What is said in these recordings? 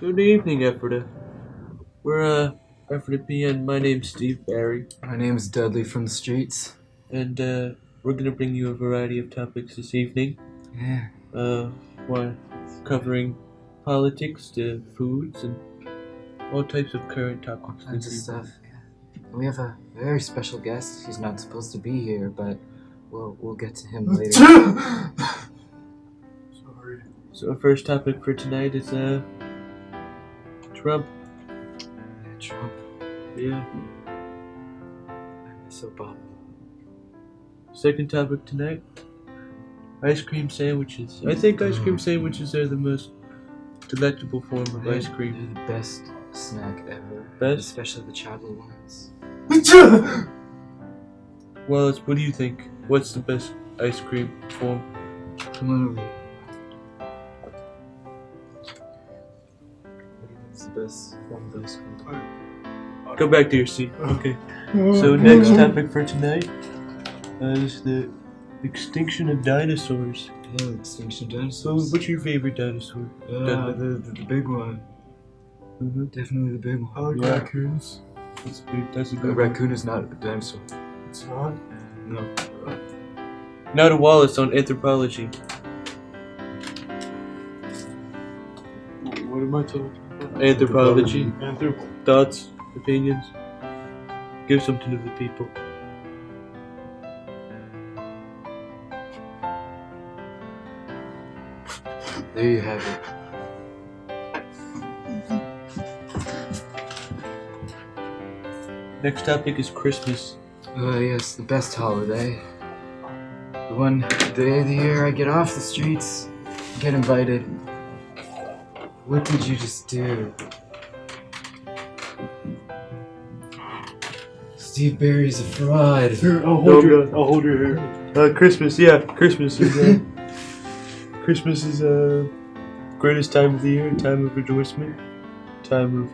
Good evening, Ephrata. We're, uh, Ephrata PN. My name's Steve Barry, My name is Dudley from the streets. and, uh, we're gonna bring you a variety of topics this evening. Yeah. Uh, one covering politics to foods and all types of current topics. Kinds of stuff. Yeah. We have a very special guest. He's not supposed to be here, but we'll we'll get to him later. Sorry. So, our first topic for tonight is, uh, Trump. Yeah, Trump. Yeah. I miss Obama. Second topic tonight ice cream sandwiches. I think ice cream mm. sandwiches are the most delectable form of ice cream. They're the best snack ever. Best? Especially the chocolate ones. Wallace, what do you think? What's the best ice cream form? Come on over here. What do you think's the best form of ice cream? Go back to your seat. Okay. So next topic for tonight uh, is the extinction of dinosaurs. Yeah, extinction So, dinosaurs. what's your favorite dinosaur? Yeah, the, the, the big one. Mm-hmm. Definitely the big I one. like Yeah. raccoons. That's a good. That's a A one. raccoon is not a dinosaur. It's not. No. Now to Wallace on anthropology. What am I talking? Anthropology. Anthrop- Thoughts, opinions. Give something to the people. There you have it. Next topic is Christmas. Oh yes, the best holiday. The one day of the year I get off the streets, get invited. What did you just do? Steve Barry's a fraud. Here, I'll hold Don't- your. I'll hold your hair. Uh, Christmas, yeah, Christmas is uh, Christmas is uh, greatest time of the year, time of rejoicement, time of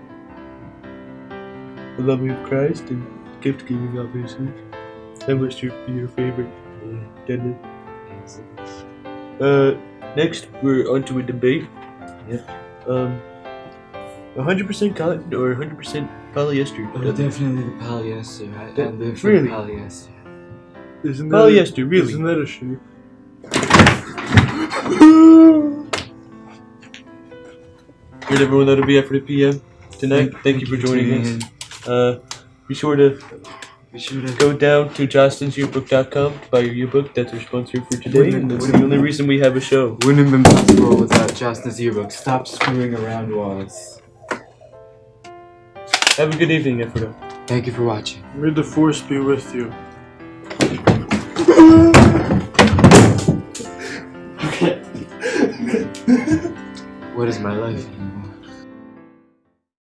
the loving of Christ and gift giving, obviously. That must your, be your favorite, Dudley. Uh, next we're onto a debate. Yep. Um, 100% cotton or 100% polyester? Oh, definitely the polyester. I, I live for really? the polyester. Isn't that? Polyester, really? Isn't that a sheep? Here's everyone that'll be after the PM tonight. Thank, you for joining us. Uh, be sure to in. Be sure to go down to jostensyearbook.com to buy your yearbook. That's our sponsor for today, and that's the only reason we have a show. Wouldn't have been possible without Jostens yearbook. Stop screwing around, Wallace. Have a good evening, Ephrata. Thank you for watching. May the force be with you. What is my life anymore?